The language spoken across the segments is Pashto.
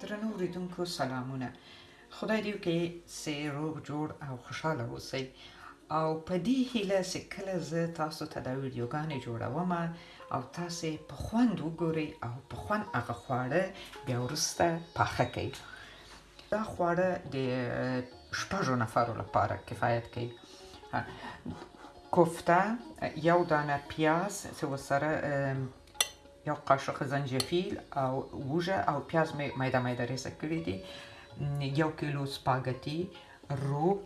درنو اوریدونکو سلامونه خدای دې وکړي چې روغ جوړ او خوشاله اوسئ او په دې هیله چې کله زه تاسو ته دا ویډیوګانې جوړوم او تاسو په خوند وګورئ او په خوند هغه خواړه بیا ورسته پاخه کړئ دا خواړه د شپږو نفرو لپاره کفایت کوي کوفته یو دانه پیاز چې ورسره یو قاشق زنجفیل او وږه او پیاز مې میده میده ریسه کړي دي یو کیلو سپاګتی روب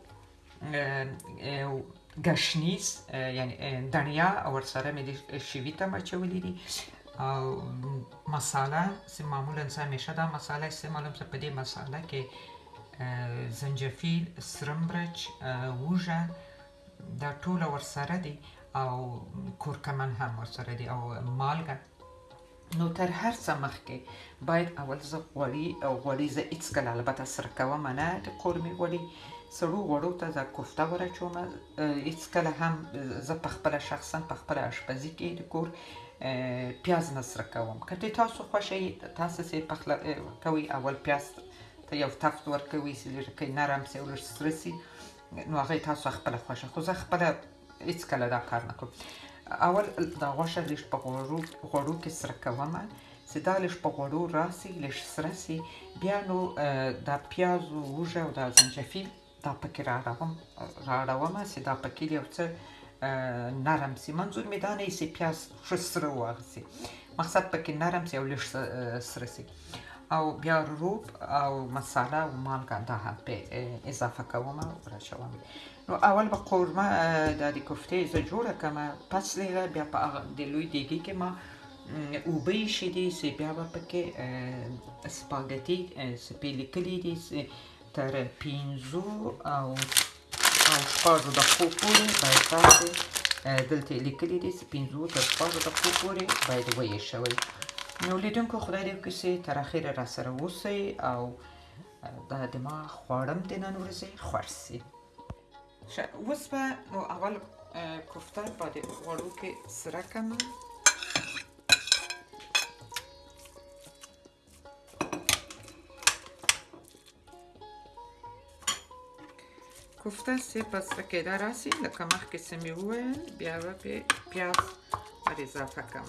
ګشنیز یعنی دنیا او سره مې د شوی تم اچولې دي او مساله چې معمولا زه همیشه دا مساله استعمالوم زه په دې مساله کې زنجفیل سره مرچ ووژه دا ټول ورسره دي او کورکمن هم ورسره دي او مالګه نو تر هر څه مخکې باید اول زه غوړي او غوړي زه هیڅکله البته سره کوم نه د قورمې غوړي سړو غوړو ته زه کوفته ورچوم هیڅکله هم زه په خپل شخصا په خپل آشپزي کې د کور پیاز نه سره کوم که تاسو خوښي تاسو سي پخله کوي اول پیاز ته یو تفت ورکوي چې لږ نرم سي او لږ سره سي نو هغه تاسو خپل خوښه خو زه خپل هیڅ کله دا کار نه کوم اول دا غوښه لږ په غوړو غوړو کې سره کوم چې دا لږ په غوړو راسي لږ سره سي بیا نو دا پیاز او وږه او دا زنجفیل دا پکې راړوم راړوم چې دا پکې یو څه نرم سي منظور مې دا نه سي پیاز ښه سره واغسي مقصد پکې نرم سي او لږ سره سي او بیا روب او مساله او مالګه دا هم په اضافه کوم او راچوم نو اول به قورمه دا د کفتې زه جوړه کړم پس له هغه بیا په هغه د لوی دیګي کې ما اوبه ایښې دي چې بیا به پکې سپاګټي چې پې لیکلي دي چې تر پنځو او او شپږو دقیقو پورې باید تاسو دلته یې لیکلي دي چې پنځو تر شپږو دقیقو پورې باید ویې شوئ نو لیدونکو خدای دې وکړي چې تر اخره راسره اوسئ او دا د ما خواړم د نن ورځې خوښ سي ښه اوس به نو اول کوفته په دې غوړو کې سره کړم کوفته سه پس کېدا راسي لکه مخکې سه مې وویل بیا به پیاز ور اضافه کوم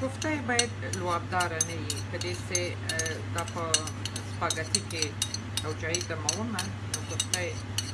کوفته باید لوابدار نه وي په دې چې دا په سپاګتی کې او چای ته مومه نو کوفته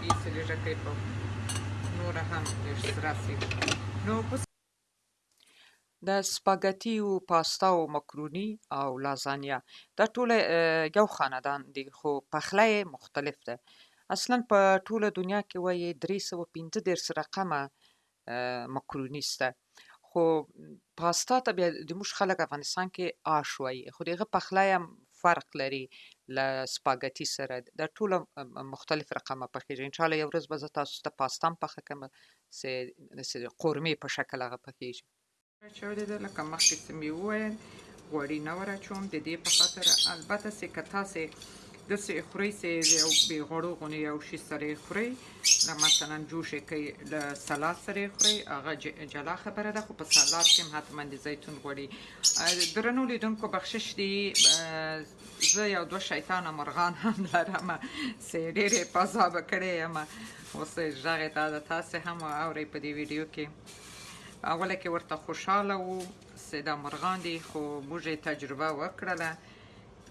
دې سره ټکې په نور هم ډېر سره سي نو د سپاګتی او پاستا او مکرونی او لازانیا دا ټول یو خاندان دي خو پخلی مختلف ده اصلا په ټوله دنیا کې وایي 335 رقمه مکروني سته خو پاستا ته بیا د موږ خلک افغانستان کې آش وایي خو د هغه پخلی هم فرق لري له سپاګتي سره دا ټول مختلف رقمه پخېږي ان شاء الله یو ورځ به زه تاسو ته پاستا هم پخه کړم چې د قورمې په شکل هغه پخېږي چاودې ده لکه مخکې چې مې وویل غوړي نه ور اچوم د دې په خاطر البته چې که تاسې داسې خورئ چې یو بې غوړو غونې یو شي سره یې خورئ له مثلا جوش یې کوئ له سلاد سره یې خورئ هغه جلا خبره ده خو په سلاد کې هم حتما د زیتون غوړي درنو لیدونکو بخشش دی زه یو دوه شیطانه مرغان هم لرم چې ډېرې پازابه کړې یم اوس غږ یې دا ده تاسې هم واورئ په دې ویډیو کې اوله کې ورته خوشاله وو چې دا مرغان دي خو موږ یې تجربه وکړله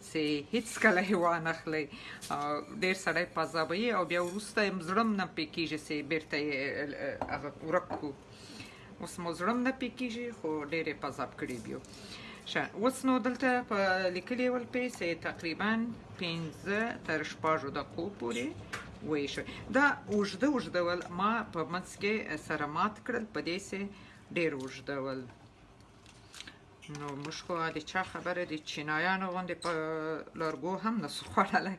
چې هیڅ کله یې وانه خلی ډیر سړی پزابوي او بیا وروسته یې زړم نه پې کېږي چې بېرته یې هغه ورک کړو اوس مو زړم نه پې کېږي خو ډیر یې پزاب کړي بیو ښه اوس نو دلته په لیکلي ول پې چې تقریبا پنځه تر شپږو دقو پورې ويې شوه دا اوږده اوږده ول ما په منځ کې سره مات کړل په دې سه ډېر اوږده ول نو موږ خو د چا خبره د چینایانو غوندې په لرګو هم نه سو خوړلی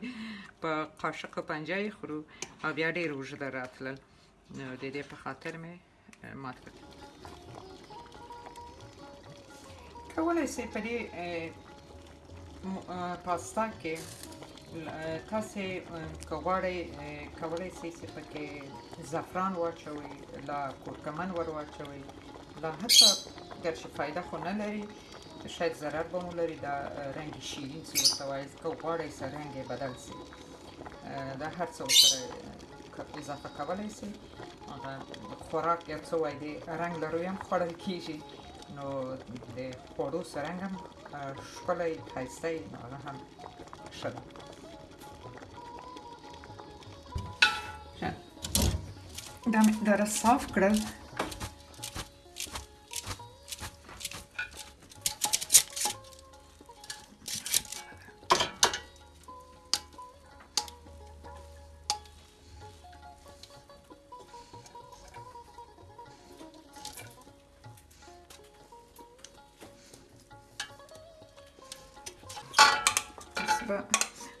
په قاشق پنجه یې خورو او بیا ډېر اوږده راتلل نو د دې په خاطر مې مات کړ کولای شئ په دې پاستا کې تاسو که غواړئ کولای شئ چې پکې زعفران واچوي لا کورکمن ور واچوي لا حتی ګرچې فایده خو نه لري شاید ضرر به مو لري دا رنګ شیرین چې ورته وایي که غواړئ سره رنګ بدل شي دا هر څه سره اضافه کولای شي هغه خوراک یا څه وای دی رنګ لرو هم خوړل کیږي نو د خوړو سرنګ هم ښکلی ښایسته نو هغه هم ښه ده دا مې دره صاف کړل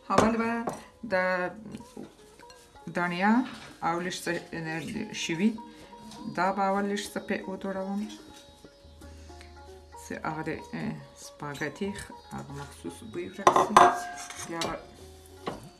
اول به د دنیا او لږ څه شوي دا به اول لږ څه پې وتوړوم چې هغه د سپاګتي هغه مخصوص بوی ورکړي بیا به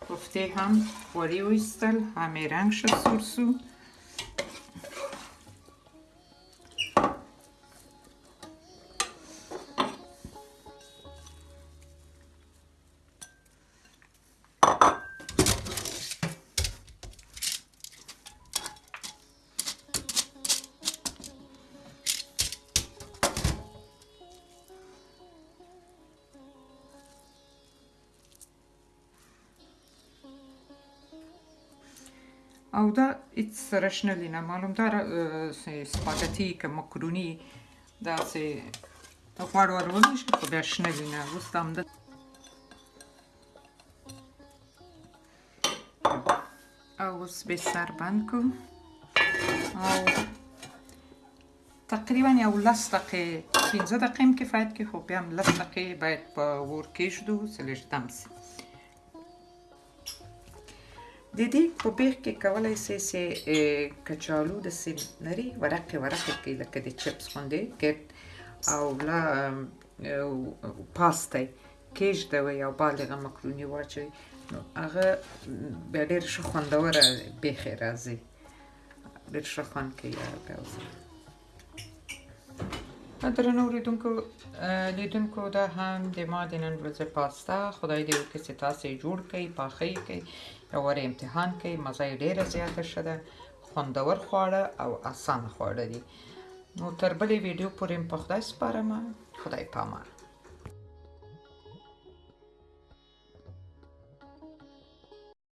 کوفته هم وری ویستل همه رنگ شد سرسو او دا هیڅ سره شنه لینه معلوم دا سپاګتی که مکرونی دا سه غوړ ور ونی شي خو بیا شنه لینه اوس دا همدا او اوس به سر بند کوم او تقریبا یو لس دقیقې پنځه دقیقې هم کفایت کې خو بیا هم لس دقیقې باید په اور کېږدو چې لږ دم شي د دې په بیخ کې کولی شئ چې کچالو د سیب لري ورقې ورقې کې لکه د چپس غوندې ګرد او لا پاستی کېږدوئ او باندې هغه مکروني واچوئ نو هغه بیا ډېر ښه خوندوره بیخې راځي ډېر ښه خوند کوي یاره پیاز درنو اوریدونکو لیدونکو دا هم د ما د نن ورځې پاستا خدای دې وکړي چې تاسو یې جوړ کړئ پاخه یې کړئ یو وارې امتحان کړئ مزه یې ډېره زیاته ښه ده خوندور خواړه او اسانه خواړه دي نو تر بلې ویډیو پورې په خدای سپارم خدای پامان